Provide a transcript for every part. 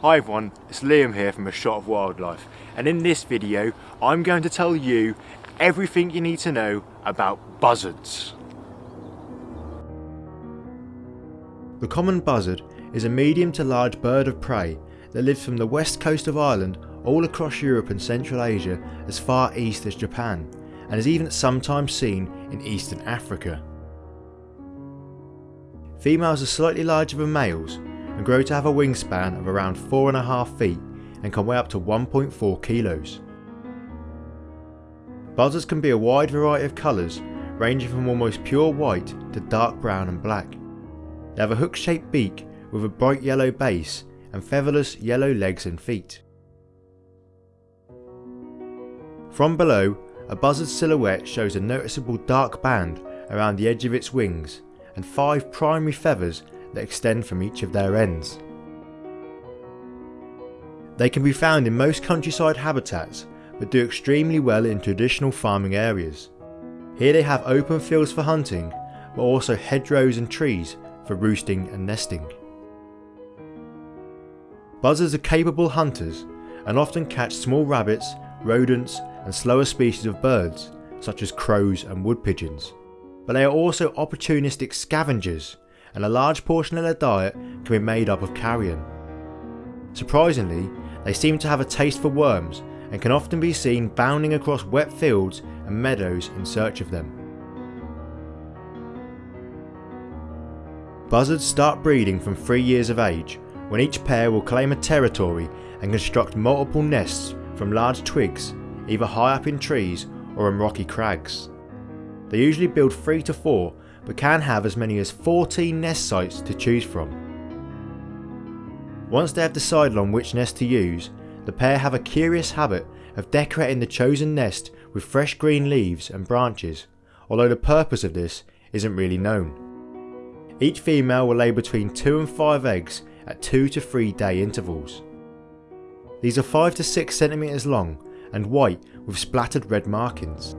Hi everyone, it's Liam here from A Shot of Wildlife and in this video I'm going to tell you everything you need to know about buzzards. The common buzzard is a medium to large bird of prey that lives from the west coast of Ireland all across Europe and Central Asia as far east as Japan and is even sometimes seen in eastern Africa. Females are slightly larger than males and grow to have a wingspan of around 4.5 feet and can weigh up to 1.4 kilos. Buzzards can be a wide variety of colours ranging from almost pure white to dark brown and black. They have a hook shaped beak with a bright yellow base and featherless yellow legs and feet. From below, a buzzard's silhouette shows a noticeable dark band around the edge of its wings and five primary feathers that extend from each of their ends. They can be found in most countryside habitats but do extremely well in traditional farming areas. Here they have open fields for hunting but also hedgerows and trees for roosting and nesting. Buzzards are capable hunters and often catch small rabbits, rodents and slower species of birds such as crows and wood pigeons. But they are also opportunistic scavengers and a large portion of their diet can be made up of carrion. Surprisingly, they seem to have a taste for worms and can often be seen bounding across wet fields and meadows in search of them. Buzzards start breeding from 3 years of age, when each pair will claim a territory and construct multiple nests from large twigs, either high up in trees or on rocky crags. They usually build 3 to 4 but can have as many as 14 nest sites to choose from. Once they have decided on which nest to use, the pair have a curious habit of decorating the chosen nest with fresh green leaves and branches, although the purpose of this isn't really known. Each female will lay between 2 and 5 eggs at 2 to 3 day intervals. These are 5 to 6 centimeters long and white with splattered red markings.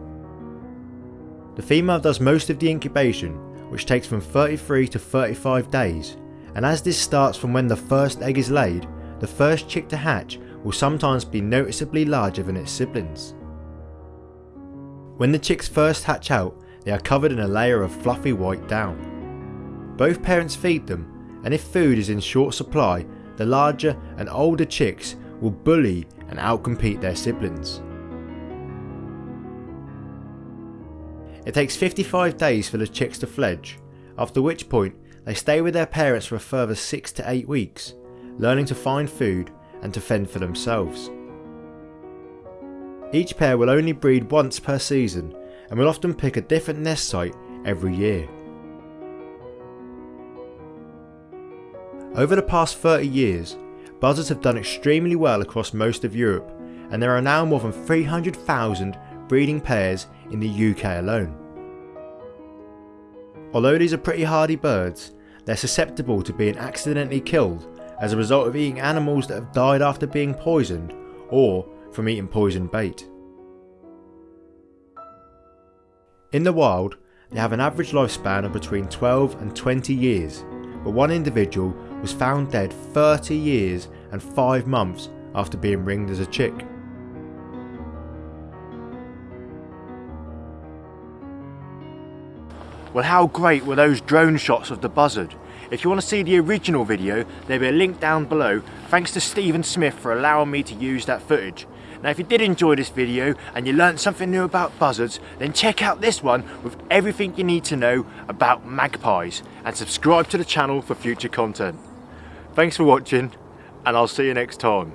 The female does most of the incubation, which takes from 33 to 35 days, and as this starts from when the first egg is laid, the first chick to hatch will sometimes be noticeably larger than its siblings. When the chicks first hatch out, they are covered in a layer of fluffy white down. Both parents feed them, and if food is in short supply, the larger and older chicks will bully and outcompete their siblings. It takes 55 days for the chicks to fledge, after which point they stay with their parents for a further 6 to 8 weeks, learning to find food and to fend for themselves. Each pair will only breed once per season and will often pick a different nest site every year. Over the past 30 years, buzzards have done extremely well across most of Europe and there are now more than 300,000 breeding pairs in the UK alone. Although these are pretty hardy birds, they're susceptible to being accidentally killed as a result of eating animals that have died after being poisoned or from eating poisoned bait. In the wild, they have an average lifespan of between 12 and 20 years, but one individual was found dead 30 years and 5 months after being ringed as a chick. Well how great were those drone shots of the buzzard? If you want to see the original video, there'll be a link down below. Thanks to Stephen Smith for allowing me to use that footage. Now if you did enjoy this video and you learned something new about buzzards, then check out this one with everything you need to know about magpies and subscribe to the channel for future content. Thanks for watching and I'll see you next time.